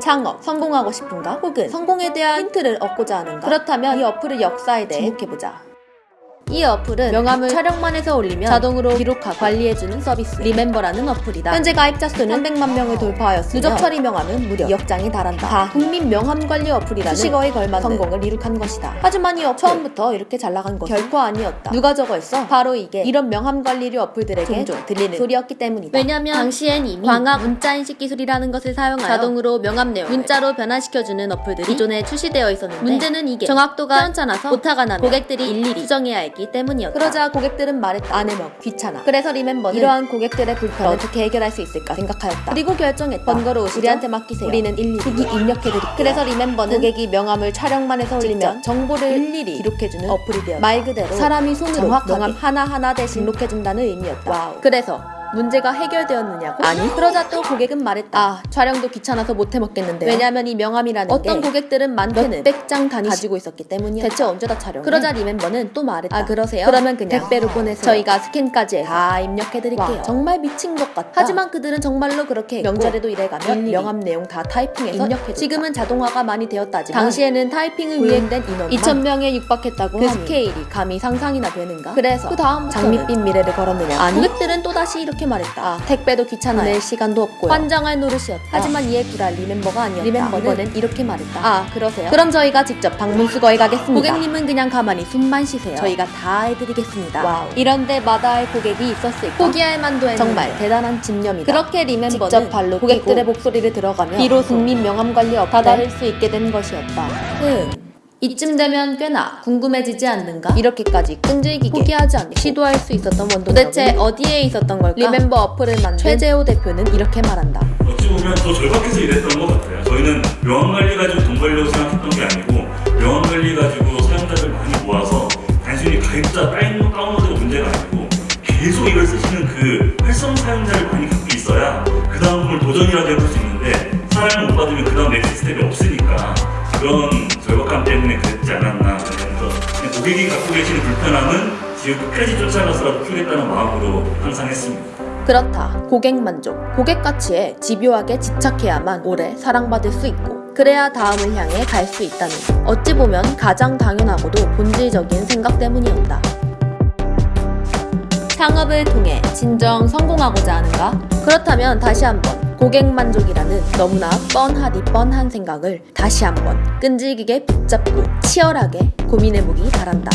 창업, 성공하고 싶은가? 혹은 성공에 대한 힌트를 얻고자 하는가? 그렇다면 이 어플의 역사에 대해 주목해보자. 이 어플은 명함을 촬영만 해서 올리면 자동으로 기록하고 관리해주는 서비스 리멤버라는 어플이다. 현재 가입자 수는 300만 명을 돌파하였으며 누적 처리 명함은 무려 2억장에 달한다. 다 국민 명함 관리 어플이라는 수식어에 걸맞는 성공을 이룩한 것이다. 하지만 이 어플 처음부터 이렇게 잘 나간 것은 결코 아니었다. 누가 저거 했어? 바로 이게 이런 명함 관리류 어플들에게 종종 들리는 소리였기 때문이다. 왜냐면 당시엔 이미 광학 문자인식 기술이라는 것을 사용하여 자동으로 명함 내용을 문자로 변환시켜주는 어플들이 기존에 출시되어 있었는데 문제는 이게 정확도가 변변찮아서 오타가 나면 고객들이 일일이 수정해야 했기 때문이었다. 그러자 고객들은 말했다. 안 해먹 귀찮아. 그래서 리멤버는 이러한 고객들의 불편을 어떻게 해결할 수 있을까 생각하였다. 그리고 결정했다. 번거로우시죠? 우리한테 맡기세요. 우리는 일일이 수기 입력해드릴게요. 그래서 리멤버는 고객이 명함을 촬영만 해서 올리면 정보를 일일이 기록해주는 어플이 되었다. 말 그대로 사람이 손으로 정확하게 명함 하나하나 대신 등록해준다는 의미였다. Wow. 그래서 문제가 해결되었느냐고? 아니. 그러자 또 고객은 말했다. 아 촬영도 귀찮아서 못해 먹겠는데. 왜냐면 이 명함이라는 어떤 고객들은 많게는 몇백 장 단위 가지고 있었기 때문이었다 대체 언제 다 촬영? 그러자 리멤버는 또 말했다. 아 그러세요? 그러면 그냥 택배로 보내세요. 저희가 스캔까지 다 입력해드릴게요. 와, 정말 미친 것 같다. 하지만 그들은 정말로 그렇게 했고 명절에도 일해가며 명함 내용 다 타이핑해서 입력해줬다. 지금은 자동화가 많이 되었다지만 당시에는 타이핑을 위해 된 인원 2,000명에 육박했다고 그 스케일이 감히 상상이나 되는가? 그래서 그 다음 장밋빛 미래를 걸었느냐 아니. 고객들은 또다시 이렇게 이렇게 말했다. 아, 택배도 귀찮아. 낼 시간도 없고 환장할 노릇이었다. 하지만 이에 굴할 리멤버가 아니었다. 리멤버는 이렇게 말했다. 아, 그러세요? 그럼 저희가 직접 방문 수거해 가겠습니다. 고객님은 그냥 가만히 숨만 쉬세요. 저희가 다 해드리겠습니다. Wow. 이런 데 마다 할 고객이 있었을까? 포기할 만도 했는 정말 대단한 집념이다. 그렇게 리멤버는 직접 발로 고객들의 목소리를 들어가며 비로소 국민 명함 관리 앱 다다를 수 있게 된 것이었다. 음. 이쯤 되면 꽤나 궁금해지지 않는가? 이렇게까지 끈질기게 포기하지 않고 시도할 수 있었던 원동력 도대체 어디에 있었던 걸까? 리멤버 어플을 만든 최재호 대표는 이렇게 말한다. 어찌 보면 더 절박해서 일했던 것 같아요. 저희는 명함 관리 가지고 돈 벌려고 생각했던 게 아니고 명함 관리 가지고 사용자들 많이 모아서 단순히 가입자 다운, 다운로드가 문제가 아니고 계속 이걸 쓰시는 그 활성 사용자를 많이 갖고 있어야 그 다음을 도전이라도 해볼 수 있는데 사람을 못 모으면 그 다음 next step이 없으니까 그런 절박함 때문에 그랬지 않았나 그래서 고객이 갖고 계시는 불편함은 지금 끝까지 쫓아가서라도 풀겠다는 마음으로 항상 했습니다. 그렇다. 고객 만족. 고객 가치에 집요하게 집착해야만 오래 사랑받을 수 있고 그래야 다음을 향해 갈 수 있다는 어찌 보면 가장 당연하고도 본질적인 생각 때문이었다. 창업을 통해 진정 성공하고자 하는가? 그렇다면 다시 한번 고객 만족이라는 너무나 뻔하디 뻔한 생각을 다시 한번 끈질기게 붙잡고 치열하게 고민해보기 바란다.